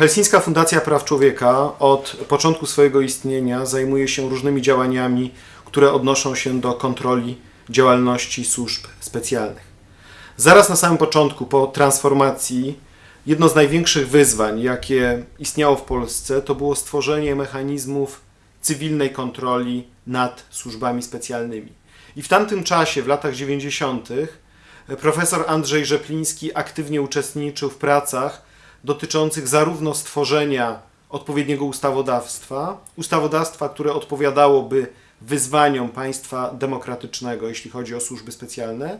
Helsińska Fundacja Praw Człowieka od początku swojego istnienia zajmuje się różnymi działaniami, które odnoszą się do kontroli działalności służb specjalnych. Zaraz na samym początku, po transformacji, jedno z największych wyzwań, jakie istniało w Polsce, to było stworzenie mechanizmów cywilnej kontroli nad służbami specjalnymi. I w tamtym czasie, w latach 90., profesor Andrzej Rzepliński aktywnie uczestniczył w pracach dotyczących zarówno stworzenia odpowiedniego ustawodawstwa, ustawodawstwa, które odpowiadałoby wyzwaniom państwa demokratycznego, jeśli chodzi o służby specjalne,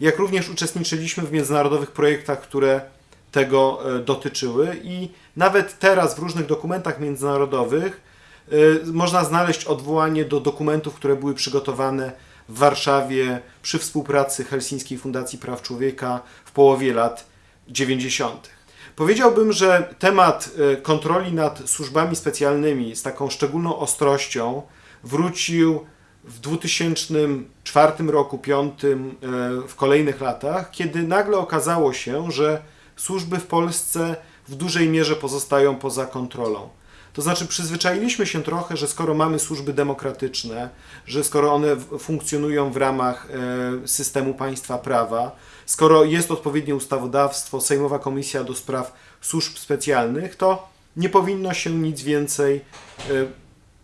jak również uczestniczyliśmy w międzynarodowych projektach, które tego e, dotyczyły i nawet teraz w różnych dokumentach międzynarodowych e, można znaleźć odwołanie do dokumentów, które były przygotowane w Warszawie przy współpracy Helsińskiej Fundacji Praw Człowieka w połowie lat 90. Powiedziałbym, że temat e, kontroli nad służbami specjalnymi z taką szczególną ostrością wrócił w 2004 roku, 2005, e, w kolejnych latach, kiedy nagle okazało się, że służby w Polsce w dużej mierze pozostają poza kontrolą. To znaczy, przyzwyczailiśmy się trochę, że skoro mamy służby demokratyczne, że skoro one funkcjonują w ramach e, systemu państwa prawa, skoro jest odpowiednie ustawodawstwo, Sejmowa Komisja do Spraw Służb Specjalnych, to nie powinno się nic więcej e,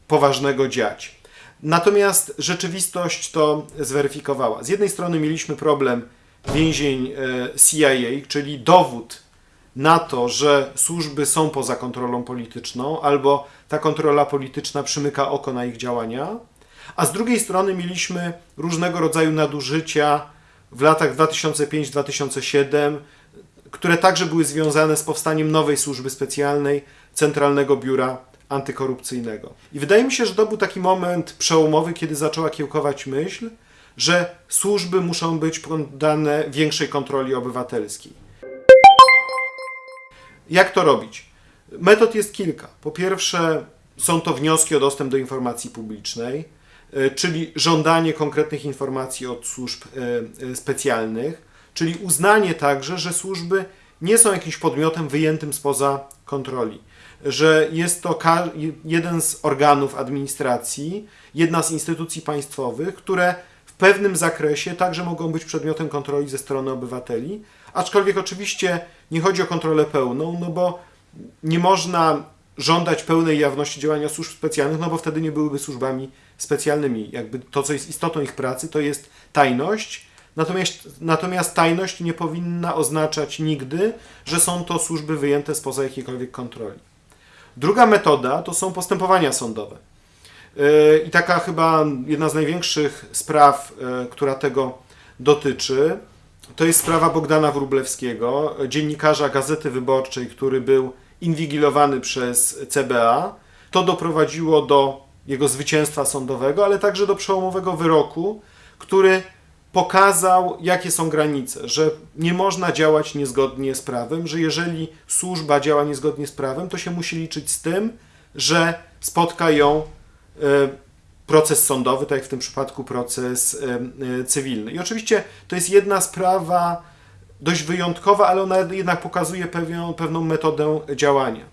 poważnego dziać. Natomiast rzeczywistość to zweryfikowała. Z jednej strony mieliśmy problem więzień e, CIA, czyli dowód na to, że służby są poza kontrolą polityczną, albo ta kontrola polityczna przymyka oko na ich działania, a z drugiej strony mieliśmy różnego rodzaju nadużycia w latach 2005-2007, które także były związane z powstaniem nowej służby specjalnej, Centralnego Biura Antykorupcyjnego. I wydaje mi się, że to był taki moment przełomowy, kiedy zaczęła kiełkować myśl, że służby muszą być poddane większej kontroli obywatelskiej. Jak to robić? Metod jest kilka. Po pierwsze, są to wnioski o dostęp do informacji publicznej, e, czyli żądanie konkretnych informacji od służb e, e, specjalnych, czyli uznanie także, że służby nie są jakimś podmiotem wyjętym spoza kontroli, że jest to jeden z organów administracji, jedna z instytucji państwowych, które pewnym zakresie także mogą być przedmiotem kontroli ze strony obywateli, aczkolwiek oczywiście nie chodzi o kontrolę pełną, no bo nie można żądać pełnej jawności działania służb specjalnych, no bo wtedy nie byłyby służbami specjalnymi. Jakby to, co jest istotą ich pracy, to jest tajność, natomiast, natomiast tajność nie powinna oznaczać nigdy, że są to służby wyjęte spoza jakiejkolwiek kontroli. Druga metoda to są postępowania sądowe. Yy, I taka chyba jedna z największych spraw, yy, która tego dotyczy, to jest sprawa Bogdana Wróblewskiego, dziennikarza Gazety Wyborczej, który był inwigilowany przez CBA. To doprowadziło do jego zwycięstwa sądowego, ale także do przełomowego wyroku, który pokazał, jakie są granice, że nie można działać niezgodnie z prawem, że jeżeli służba działa niezgodnie z prawem, to się musi liczyć z tym, że spotka ją e, proces sądowy, tak jak w tym przypadku proces e, cywilny. I oczywiście to jest jedna sprawa dość wyjątkowa, ale ona jednak pokazuje pewną, pewną metodę działania.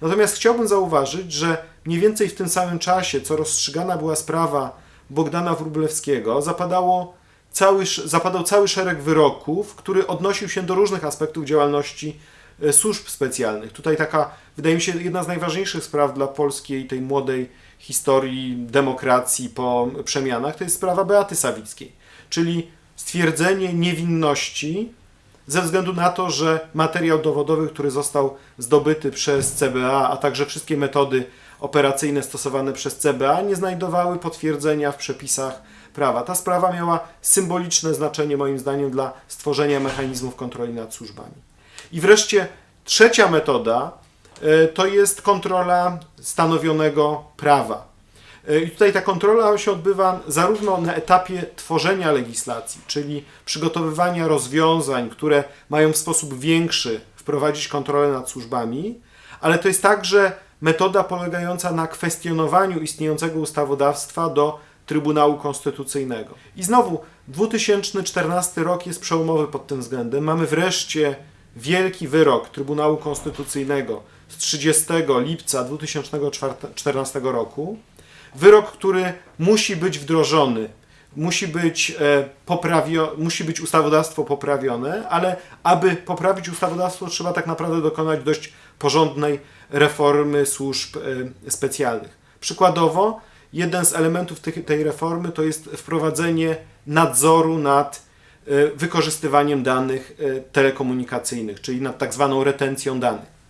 Natomiast chciałbym zauważyć, że mniej więcej w tym samym czasie, co rozstrzygana była sprawa Bogdana Wróblewskiego, zapadało cały, zapadał cały szereg wyroków, który odnosił się do różnych aspektów działalności e, służb specjalnych. Tutaj taka, wydaje mi się, jedna z najważniejszych spraw dla polskiej, tej młodej historii demokracji po przemianach, to jest sprawa Beaty Sawickiej, czyli stwierdzenie niewinności ze względu na to, że materiał dowodowy, który został zdobyty przez CBA, a także wszystkie metody operacyjne stosowane przez CBA nie znajdowały potwierdzenia w przepisach prawa. Ta sprawa miała symboliczne znaczenie moim zdaniem dla stworzenia mechanizmów kontroli nad służbami. I wreszcie trzecia metoda to jest kontrola stanowionego prawa. E, I tutaj ta kontrola się odbywa zarówno na etapie tworzenia legislacji, czyli przygotowywania rozwiązań, które mają w sposób większy wprowadzić kontrolę nad służbami, ale to jest także metoda polegająca na kwestionowaniu istniejącego ustawodawstwa do Trybunału Konstytucyjnego. I znowu 2014 rok jest przełomowy pod tym względem. Mamy wreszcie wielki wyrok Trybunału Konstytucyjnego z 30 lipca 2014 roku. Wyrok, który musi być wdrożony, musi być, e, poprawio, musi być ustawodawstwo poprawione, ale aby poprawić ustawodawstwo, trzeba tak naprawdę dokonać dość porządnej reformy służb e, specjalnych. Przykładowo, jeden z elementów tej reformy to jest wprowadzenie nadzoru nad e, wykorzystywaniem danych telekomunikacyjnych, czyli nad tak zwaną retencją danych.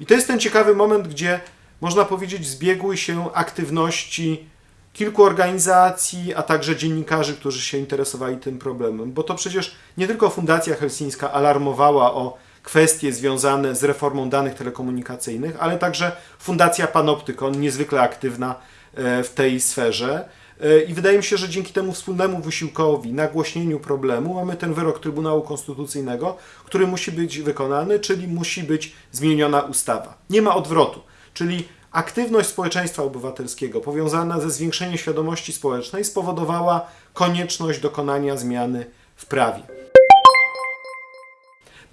I to jest ten ciekawy moment, gdzie można powiedzieć zbiegły się aktywności kilku organizacji, a także dziennikarzy, którzy się interesowali tym problemem, bo to przecież nie tylko Fundacja Helsińska alarmowała o kwestie związane z reformą danych telekomunikacyjnych, ale także Fundacja Panoptykon, niezwykle aktywna e, w tej sferze. E, I wydaje mi się, że dzięki temu wspólnemu wysiłkowi, nagłośnieniu problemu, mamy ten wyrok Trybunału Konstytucyjnego, który musi być wykonany, czyli musi być zmieniona ustawa. Nie ma odwrotu, czyli aktywność społeczeństwa obywatelskiego powiązana ze zwiększeniem świadomości społecznej spowodowała konieczność dokonania zmiany w prawie.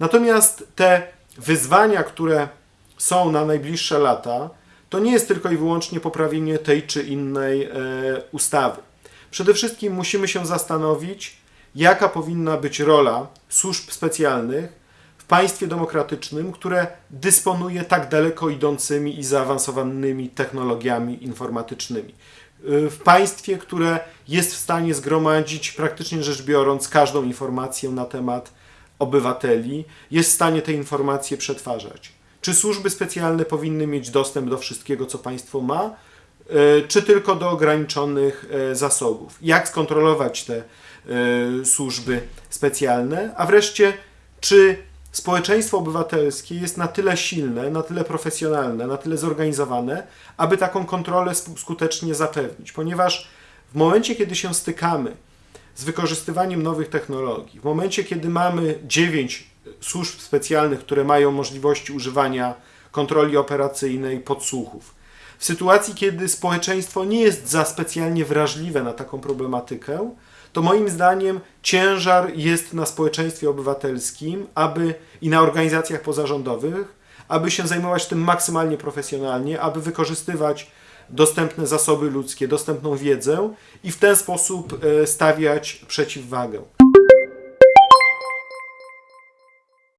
Natomiast te wyzwania, które są na najbliższe lata, to nie jest tylko i wyłącznie poprawienie tej czy innej e, ustawy. Przede wszystkim musimy się zastanowić, jaka powinna być rola służb specjalnych w państwie demokratycznym, które dysponuje tak daleko idącymi i zaawansowanymi technologiami informatycznymi. E, W państwie, które jest w stanie zgromadzić, praktycznie rzecz biorąc, każdą informację na temat obywateli, jest w stanie te informacje przetwarzać. Czy służby specjalne powinny mieć dostęp do wszystkiego, co państwo ma, e, czy tylko do ograniczonych e, zasobów? Jak skontrolować te e, służby specjalne? A wreszcie, czy społeczeństwo obywatelskie jest na tyle silne, na tyle profesjonalne, na tyle zorganizowane, aby taką kontrolę skutecznie zapewnić? Ponieważ w momencie, kiedy się stykamy z wykorzystywaniem nowych technologii, w momencie, kiedy mamy dziewięć służb specjalnych, które mają możliwości używania kontroli operacyjnej, podsłuchów, w sytuacji, kiedy społeczeństwo nie jest za specjalnie wrażliwe na taką problematykę, to moim zdaniem ciężar jest na społeczeństwie obywatelskim, aby i na organizacjach pozarządowych, aby się zajmować tym maksymalnie profesjonalnie, aby wykorzystywać dostępne zasoby ludzkie, dostępną wiedzę i w ten sposób e, stawiać przeciwwagę.